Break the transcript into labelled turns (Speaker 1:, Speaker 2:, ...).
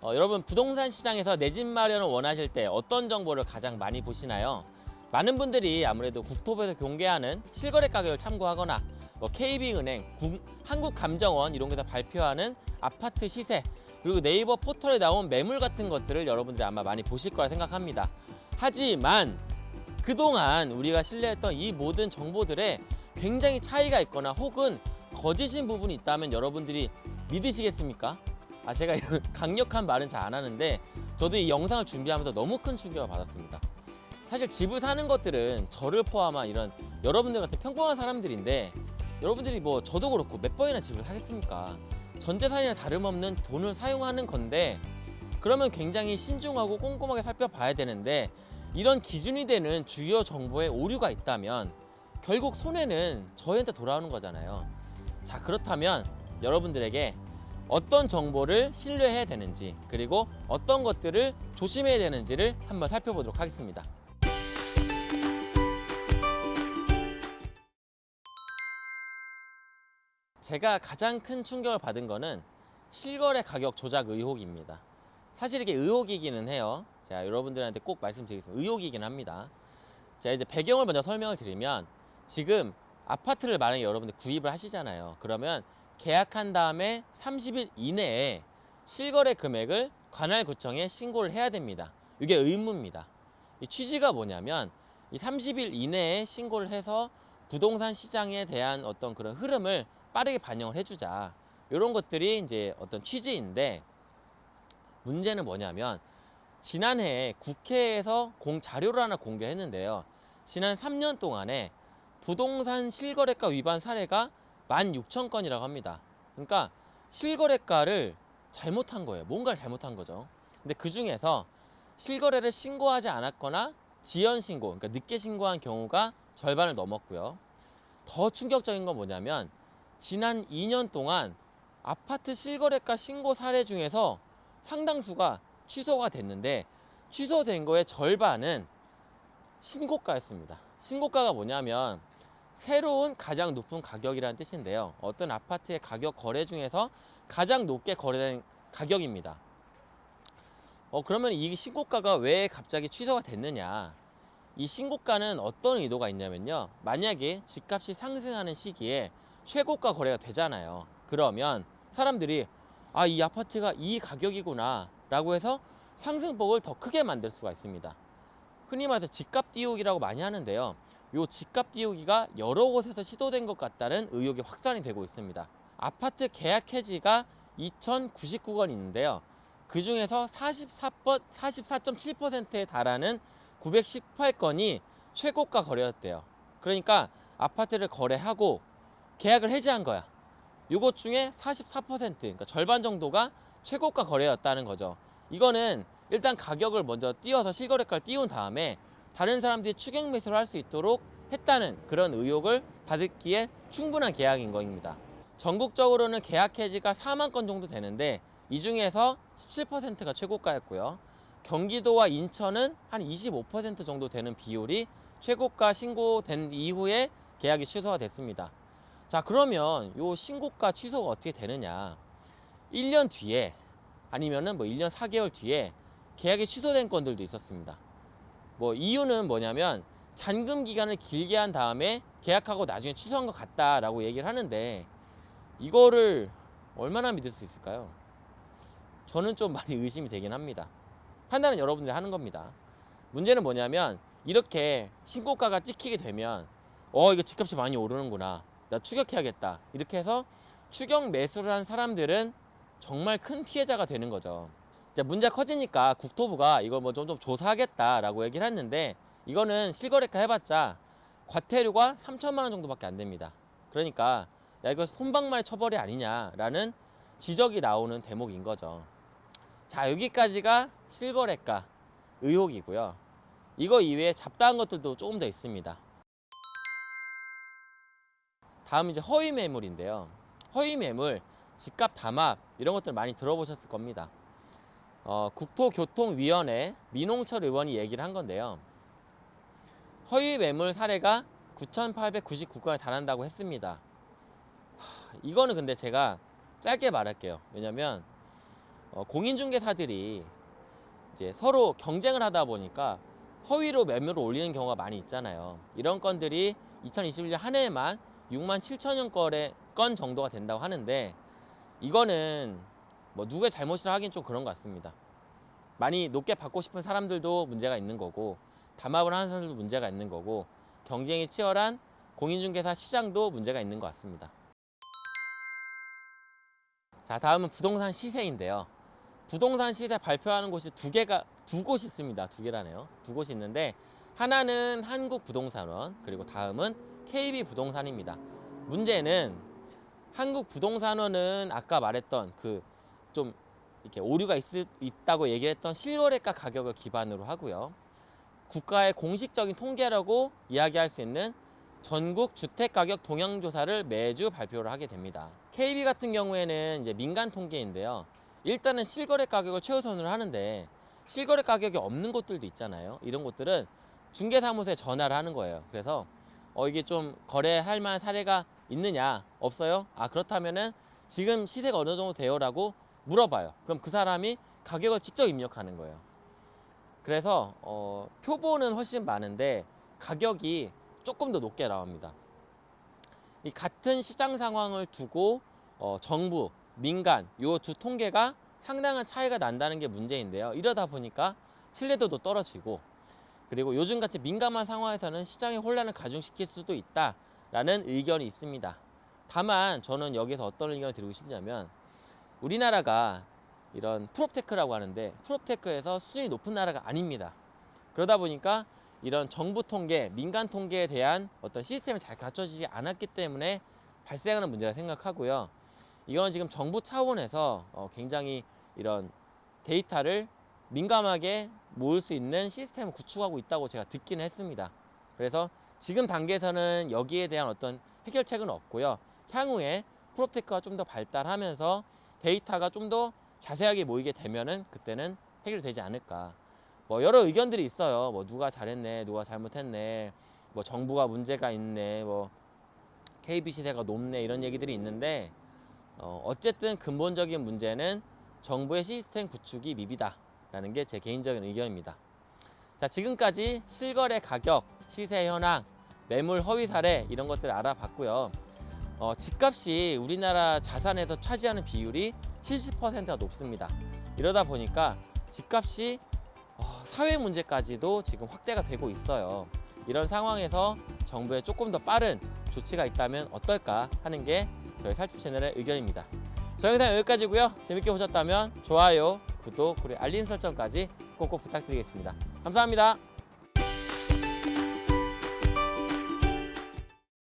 Speaker 1: 어, 여러분 부동산 시장에서 내 집 마련을 원하실 때 어떤 정보를 가장 많이 보시나요? 많은 분들이 아무래도 국토부에서 공개하는 실거래 가격을 참고하거나 뭐 KB은행, 국- 한국감정원 이런 데서 발표하는 아파트 시세 그리고 네이버 포털에 나온 매물 같은 것들을 여러분들이 아마 많이 보실 거라 생각합니다. 하지만 그동안 우리가 신뢰했던 이 모든 정보들에 굉장히 차이가 있거나 혹은 거짓인 부분이 있다면 여러분들이 믿으시겠습니까? 아 제가 이런 강력한 말은 잘 안 하는데 저도 이 영상을 준비하면서 너무 큰 충격을 받았습니다. 사실 집을 사는 것들은 저를 포함한 이런 여러분들 같은 평범한 사람들인데 여러분들이 뭐 저도 그렇고 몇 번이나 집을 사겠습니까? 전재산이나 다름없는 돈을 사용하는 건데 그러면 굉장히 신중하고 꼼꼼하게 살펴봐야 되는데 이런 기준이 되는 주요 정보에 오류가 있다면 결국 손해는 저희한테 돌아오는 거잖아요. 자 그렇다면 여러분들에게 어떤 정보를 신뢰해야 되는지 그리고 어떤 것들을 조심해야 되는지를 한번 살펴보도록 하겠습니다. 제가 가장 큰 충격을 받은 거는 실거래 가격 조작 의혹입니다. 사실 이게 의혹이기는 해요. 제가 여러분들한테 꼭 말씀드리겠습니다. 의혹이긴 합니다. 자 이제 배경을 먼저 설명을 드리면 지금 아파트를 만약에 여러분들 구입을 하시잖아요. 그러면 계약한 다음에 30일 이내에 실거래 금액을 관할구청에 신고를 해야 됩니다. 이게 의무입니다. 이 취지가 뭐냐면 이 30일 이내에 신고를 해서 부동산 시장에 대한 어떤 그런 흐름을 빠르게 반영을 해주자. 이런 것들이 이제 어떤 취지인데 문제는 뭐냐면 지난해 국회에서 공 자료를 하나 공개했는데요. 지난 3년 동안에 부동산 실거래가 위반 사례가 16,000건이라고 합니다. 그러니까 실거래가를 잘못한 거예요. 뭔가를 잘못한 거죠. 근데 그 중에서 실거래를 신고하지 않았거나 지연 신고, 그러니까 늦게 신고한 경우가 절반을 넘었고요. 더 충격적인 건 뭐냐면 지난 2년 동안 아파트 실거래가 신고 사례 중에서 상당수가 취소가 됐는데 취소된 거의 절반은 신고가였습니다. 신고가가 뭐냐면 새로운 가장 높은 가격이라는 뜻인데요. 어떤 아파트의 가격 거래 중에서 가장 높게 거래된 가격입니다. 어, 그러면 이 신고가가 왜 갑자기 취소가 됐느냐? 이 신고가는 어떤 의도가 있냐면요. 만약에 집값이 상승하는 시기에 최고가 거래가 되잖아요. 그러면 사람들이 아, 이 아파트가 이 가격이구나 라고 해서 상승폭을 더 크게 만들 수가 있습니다. 흔히 말해서 집값 띄우기라고 많이 하는데요. 요 집값 띄우기가 여러 곳에서 시도된 것 같다는 의혹이 확산이 되고 있습니다. 아파트 계약 해지가 2,099건 있는데요. 그 중에서 44번, 44.7%에 달하는 918건이 최고가 거래였대요. 그러니까 아파트를 거래하고 계약을 해지한 거야. 요것 중에 44% 그러니까 절반 정도가 최고가 거래였다는 거죠. 이거는 일단 가격을 먼저 띄워서 실거래가를 띄운 다음에 다른 사람들이 추격 매수를 할 수 있도록 했다는 그런 의혹을 받기에 충분한 계약인 겁니다. 전국적으로는 계약 해지가 4만 건 정도 되는데 이 중에서 17%가 최고가였고요. 경기도와 인천은 한 25% 정도 되는 비율이 최고가 신고된 이후에 계약이 취소가 됐습니다. 자 그러면 요 신고가 취소가 어떻게 되느냐 1년 뒤에 아니면은 뭐 1년 4개월 뒤에 계약이 취소된 건들도 있었습니다 뭐 이유는 뭐냐면 잔금 기간을 길게 한 다음에 계약하고 나중에 취소한 것 같다라고 얘기를 하는데 이거를 얼마나 믿을 수 있을까요? 저는 좀 많이 의심이 되긴 합니다. 판단은 여러분들이 하는 겁니다. 문제는 뭐냐면 이렇게 신고가가 찍히게 되면 어 이거 집값이 많이 오르는구나. 나 추격해야겠다. 이렇게 해서 추격 매수를 한 사람들은 정말 큰 피해자가 되는 거죠 문제가 커지니까 국토부가 이걸 뭐 좀 좀 조사하겠다라고 얘기를 했는데 이거는 실거래가 해봤자 과태료가 3천만 원 정도밖에 안 됩니다 그러니까 야 이거 손방망이 처벌이 아니냐라는 지적이 나오는 대목인 거죠 자 여기까지가 실거래가 의혹이고요 이거 이외에 잡다한 것들도 조금 더 있습니다 다음 이제 허위 매물인데요. 허위 매물, 집값 담합 이런 것들 많이 들어보셨을 겁니다. 어, 국토교통위원회 민홍철 의원이 얘기를 한 건데요. 허위 매물 사례가 9,899건에 달한다고 했습니다. 하, 이거는 근데 제가 짧게 말할게요. 왜냐면 어, 공인중개사들이 이제 서로 경쟁을 하다 보니까 허위로 매물을 올리는 경우가 많이 있잖아요. 이런 건들이 2021년 한 해에만 6만 7천여 건의 건 정도가 된다고 하는데 이거는 뭐 누구의 잘못이라 하긴 좀 그런 것 같습니다. 많이 높게 받고 싶은 사람들도 문제가 있는 거고 담합을 하는 사람들도 문제가 있는 거고 경쟁이 치열한 공인중개사 시장도 문제가 있는 것 같습니다. 자 다음은 부동산 시세인데요. 부동산 시세 발표하는 곳이 두 개가 두 곳이 있습니다. 두 개라네요. 두 곳이 있는데 하나는 한국부동산원 그리고 다음은 KB부동산입니다. 문제는 한국부동산원은 아까 말했던 그 좀 이렇게 오류가 있, 있다고 얘기했던 실거래가 가격을 기반으로 하고요. 국가의 공식적인 통계라고 이야기할 수 있는 전국 주택가격 동향조사를 매주 발표를 하게 됩니다. KB 같은 경우에는 이제 민간 통계인데요. 일단은 실거래 가격을 최우선으로 하는데 실거래 가격이 없는 곳들도 있잖아요. 이런 곳들은 중개사무소에 전화를 하는 거예요. 그래서 어 이게 좀 거래할 만한 사례가 있느냐 없어요? 아 그렇다면은 지금 시세가 어느 정도 돼요라고 물어봐요. 그럼 그 사람이 가격을 직접 입력하는 거예요. 그래서 어, 표본은 훨씬 많은데 가격이 조금 더 높게 나옵니다. 이 같은 시장 상황을 두고 어, 정부, 민간 요 두 통계가 상당한 차이가 난다는 게 문제인데요. 이러다 보니까 신뢰도도 떨어지고 그리고 요즘 같이 민감한 상황에서는 시장의 혼란을 가중시킬 수도 있다라는 의견이 있습니다. 다만 저는 여기서 어떤 의견을 드리고 싶냐면 우리나라가 이런 proptech라고 하는데 proptech에서 수준이 높은 나라가 아닙니다. 그러다 보니까 이런 정부 통계, 민간 통계에 대한 어떤 시스템이 잘 갖춰지지 않았기 때문에 발생하는 문제라 생각하고요. 이건 지금 정부 차원에서 어, 굉장히 이런 데이터를 민감하게 모을 수 있는 시스템을 구축하고 있다고 제가 듣기는 했습니다. 그래서 지금 단계에서는 여기에 대한 어떤 해결책은 없고요. 향후에 프로테크가 좀 더 발달하면서 데이터가 좀 더 자세하게 모이게 되면은 그때는 해결되지 않을까. 뭐 여러 의견들이 있어요. 뭐 누가 잘했네, 누가 잘못했네, 뭐 정부가 문제가 있네, 뭐 KB 시세가 높네 이런 얘기들이 있는데 어, 어쨌든 근본적인 문제는 정부의 시스템 구축이 미비다라는 게 제 개인적인 의견입니다. 자 지금까지 실거래 가격, 시세 현황, 매물 허위 사례 이런 것들을 알아봤고요. 어, 집값이 우리나라 자산에서 차지하는 비율이 70%가 높습니다. 이러다 보니까 집값이 어, 사회 문제까지도 지금 확대가 되고 있어요. 이런 상황에서 정부의 조금 더 빠른 조치가 있다면 어떨까 하는 게 저희 살집 채널의 의견입니다. 저 영상 여기까지고요. 재밌게 보셨다면 좋아요, 구독, 그리고 알림 설정까지 꼭꼭 부탁드리겠습니다. 감사합니다.